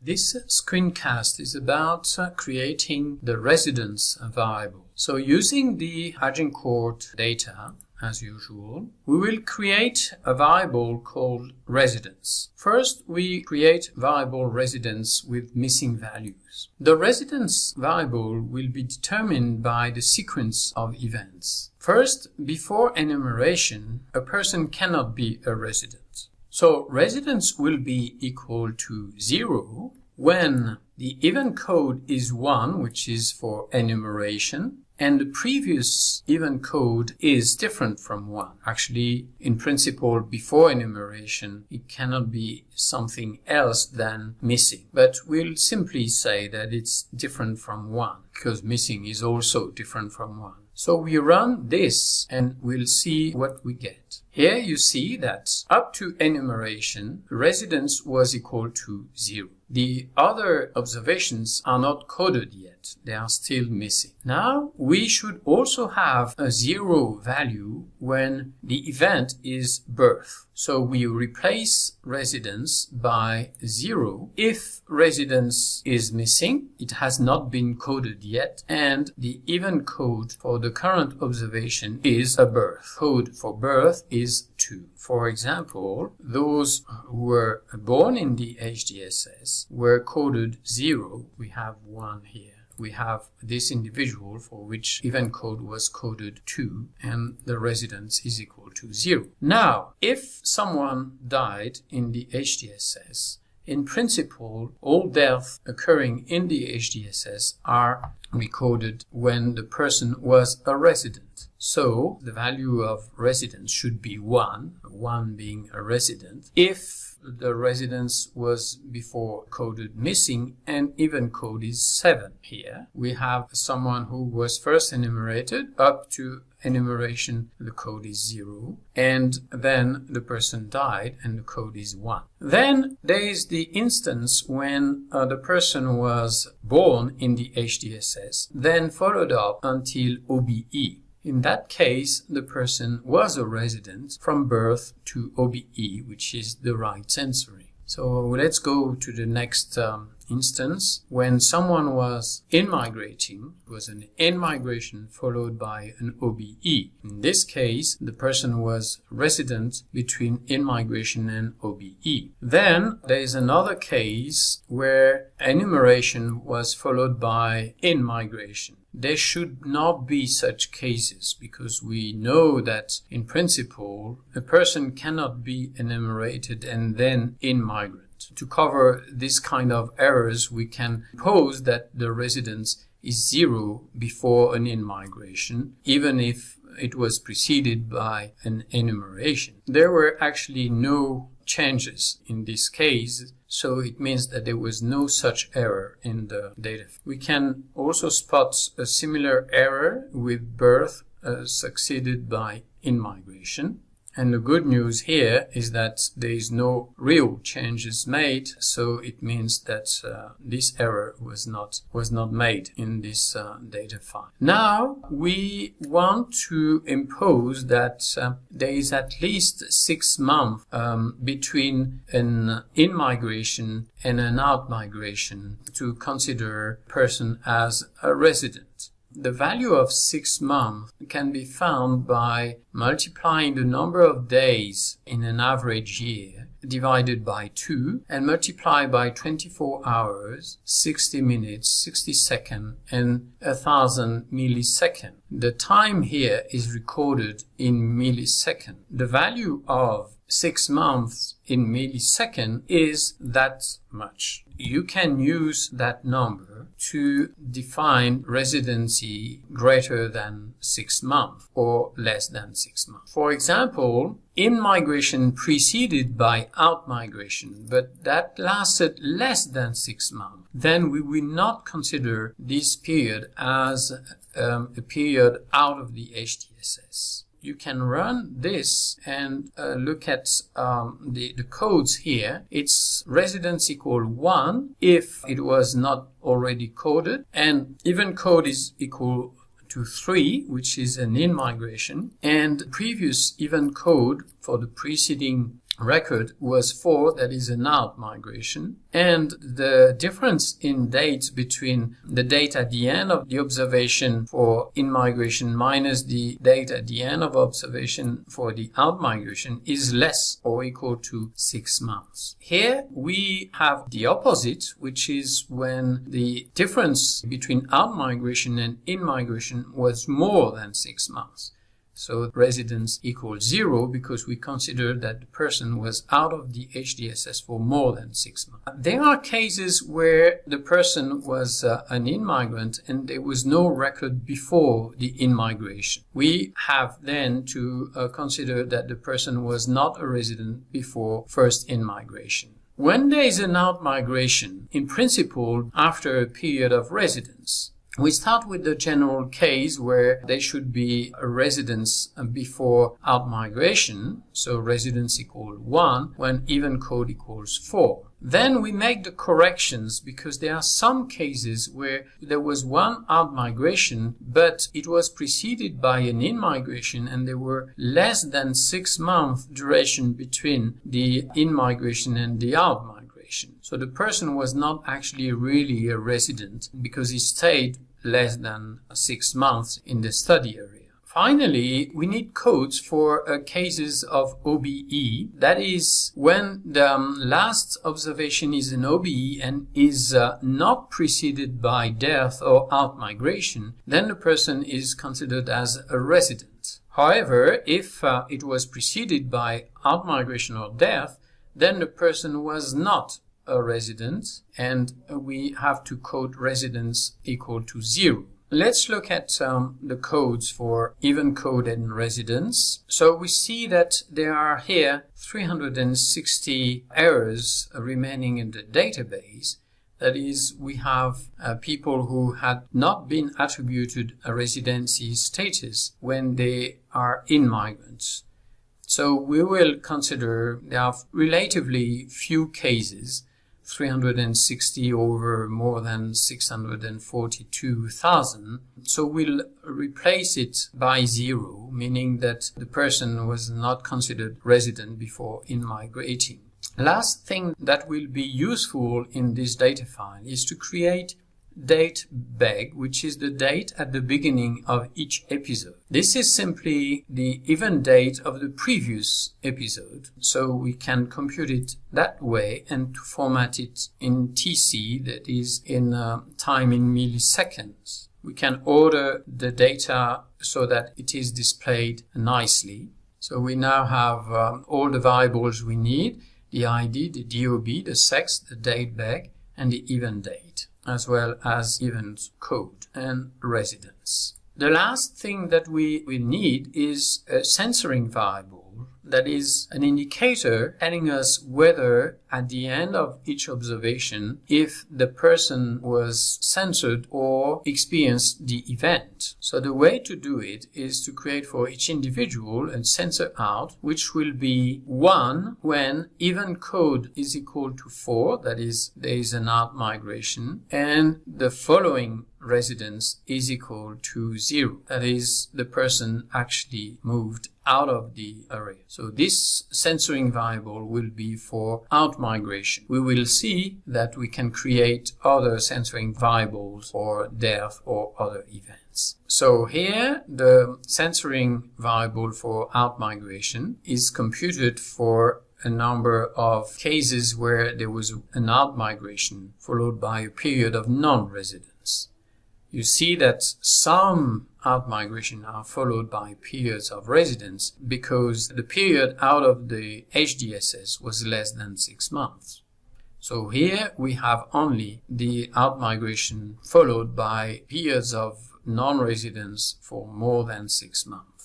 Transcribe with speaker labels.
Speaker 1: This screencast is about uh, creating the residence variable. So using the Agincourt data, as usual, we will create a variable called residence. First, we create variable residence with missing values. The residence variable will be determined by the sequence of events. First, before enumeration, a person cannot be a resident. So residence will be equal to 0 when the event code is 1, which is for enumeration, and the previous event code is different from 1. Actually, in principle, before enumeration, it cannot be something else than missing. But we'll simply say that it's different from 1, because missing is also different from 1. So we run this and we'll see what we get. Here you see that up to enumeration, residence was equal to 0. The other observations are not coded yet. They are still missing. Now, we should also have a zero value when the event is birth. So we replace residence by zero if residence is missing, it has not been coded yet, and the event code for the current observation is a birth. Code for birth is 2. For example, those who were born in the HDSS were coded 0. We have 1 here we have this individual for which event code was coded 2 and the residence is equal to 0. Now, if someone died in the HDSS, in principle, all deaths occurring in the HDSS are recorded when the person was a resident. So the value of residence should be 1, 1 being a resident, if the residence was before coded missing and even code is 7 here. We have someone who was first enumerated up to enumeration the code is 0 and then the person died and the code is 1. Then there is the instance when uh, the person was born in the HDSS then followed up until OBE. In that case, the person was a resident from birth to OBE, which is the right censoring. So let's go to the next um, instance. When someone was in-migrating, it was an in-migration followed by an OBE. In this case, the person was resident between in-migration and OBE. Then there is another case where enumeration was followed by in-migration there should not be such cases because we know that in principle a person cannot be enumerated and then in migrant. To cover this kind of errors, we can pose that the residence is zero before an in-migration, even if it was preceded by an enumeration. There were actually no changes in this case, so it means that there was no such error in the data. We can also spot a similar error with birth uh, succeeded by in-migration. And the good news here is that there is no real changes made, so it means that uh, this error was not was not made in this uh, data file. Now we want to impose that uh, there is at least six months um, between an in-migration and an out-migration to consider person as a resident. The value of six months can be found by multiplying the number of days in an average year divided by 2 and multiply by 24 hours, 60 minutes, 60 seconds and 1000 milliseconds. The time here is recorded in milliseconds. The value of 6 months in millisecond is that much. You can use that number to define residency greater than 6 months or less than 6 months. For example, in migration preceded by out migration, but that lasted less than 6 months, then we will not consider this period as um, a period out of the HDSS you can run this and uh, look at um, the, the codes here. It's residence equal 1 if it was not already coded and event code is equal to 3, which is an in-migration, and previous event code for the preceding record was 4, that is an out migration, and the difference in dates between the date at the end of the observation for in migration minus the date at the end of observation for the out migration is less or equal to 6 months. Here we have the opposite, which is when the difference between out migration and in migration was more than 6 months. So residence equals zero because we consider that the person was out of the HDSS for more than six months. There are cases where the person was uh, an in-migrant and there was no record before the in-migration. We have then to uh, consider that the person was not a resident before first in-migration. When there is an out-migration, in principle, after a period of residence, we start with the general case where there should be a residence uh, before outmigration, so residence equals 1, when even code equals 4. Then we make the corrections because there are some cases where there was one outmigration, but it was preceded by an in migration and there were less than six month duration between the in migration and the outmigration. So the person was not actually really a resident because he stayed less than six months in the study area. Finally, we need codes for uh, cases of OBE. That is when the um, last observation is an OBE and is uh, not preceded by death or out-migration, then the person is considered as a resident. However, if uh, it was preceded by out-migration or death, then the person was not a resident and we have to code residence equal to zero. Let's look at um, the codes for even code and residence. So we see that there are here 360 errors remaining in the database. That is, we have uh, people who had not been attributed a residency status when they are in migrants. So we will consider there are relatively few cases 360 over more than 642,000. So we'll replace it by zero, meaning that the person was not considered resident before in migrating. Last thing that will be useful in this data file is to create date beg, which is the date at the beginning of each episode. This is simply the event date of the previous episode, so we can compute it that way and to format it in TC, that is in uh, time in milliseconds. We can order the data so that it is displayed nicely. So we now have um, all the variables we need, the ID, the DOB, the sex, the date beg, and the event date as well as event code and residence. The last thing that we, we need is a censoring variable that is an indicator telling us whether at the end of each observation if the person was censored or experienced the event. So the way to do it is to create for each individual a censor out which will be 1 when even code is equal to 4 that is there is an out migration and the following residence is equal to 0 that is the person actually moved out of the array. So this censoring variable will be for out migration. We will see that we can create other censoring variables for death or other events. So here the censoring variable for out migration is computed for a number of cases where there was an out migration followed by a period of non-residence you see that some out-migration are followed by periods of residence because the period out of the HDSS was less than six months. So here we have only the out-migration followed by periods of non-residence for more than six months.